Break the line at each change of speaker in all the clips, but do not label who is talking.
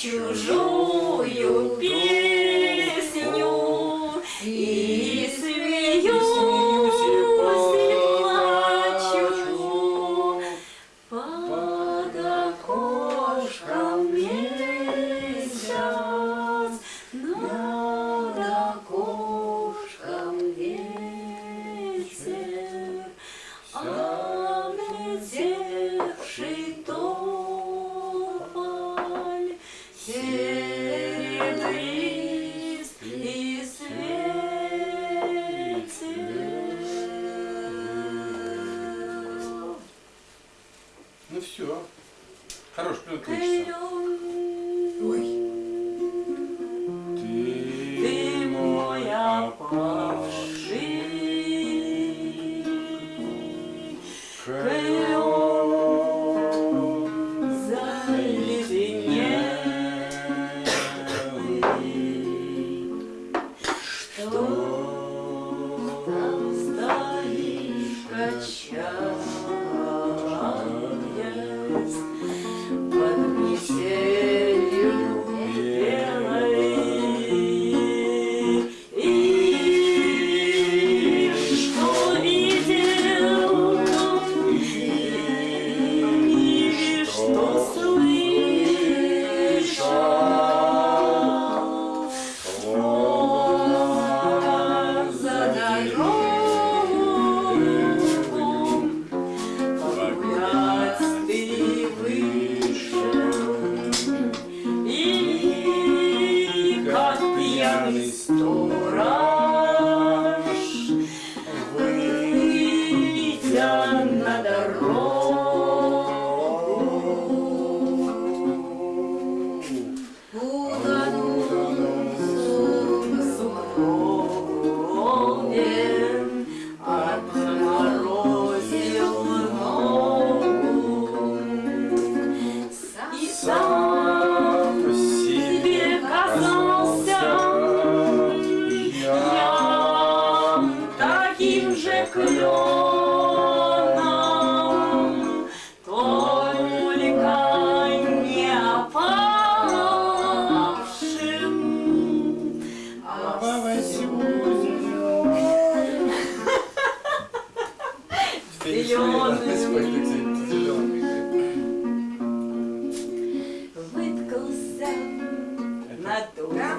чужую
Хорош, кончится.
Ой. Uh.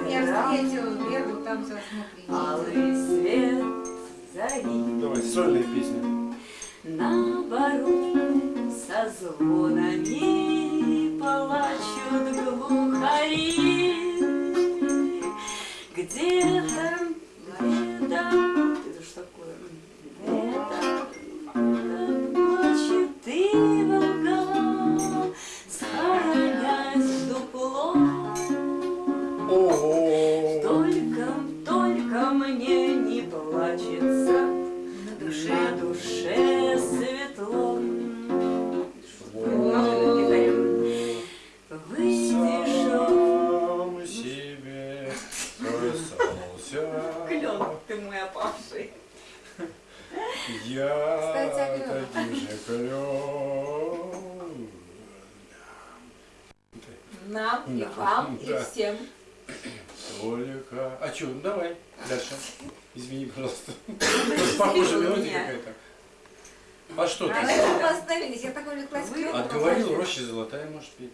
Я
встретил Веру, там
алый свет зари.
Давай, сольная песня.
Наоборот, со звонами плачут глухари. Где-то,
проснулся.
клен, ты мой опавший.
Я
Кстати,
таким же клен.
Нам и
Да.
вам, и
Да.
всем.
Только... А что, ну давай, дальше. Извини, пожалуйста. Похоже мелодия какая-то. А что ты?
А мы остановились. Я так увлеклась
Вы.
Отговорил, роща золотая, может петь.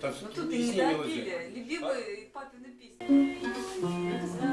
Там
Ну тут и не допили. Любимые папины песни.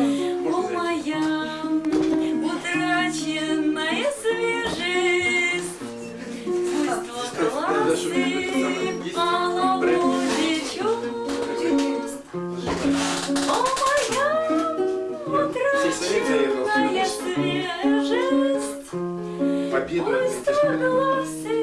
О,
моя
утраченная свежесть,
пусть твои половодье. О, моя утраченная свежесть, пусть твои
глазы.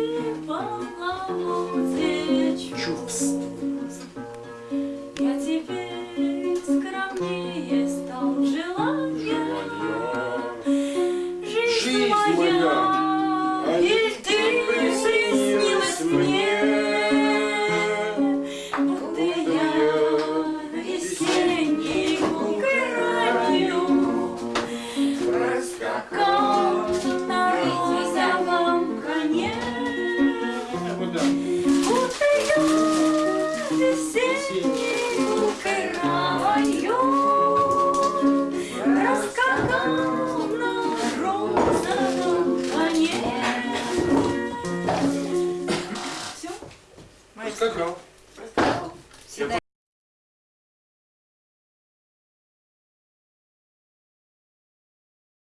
Circle.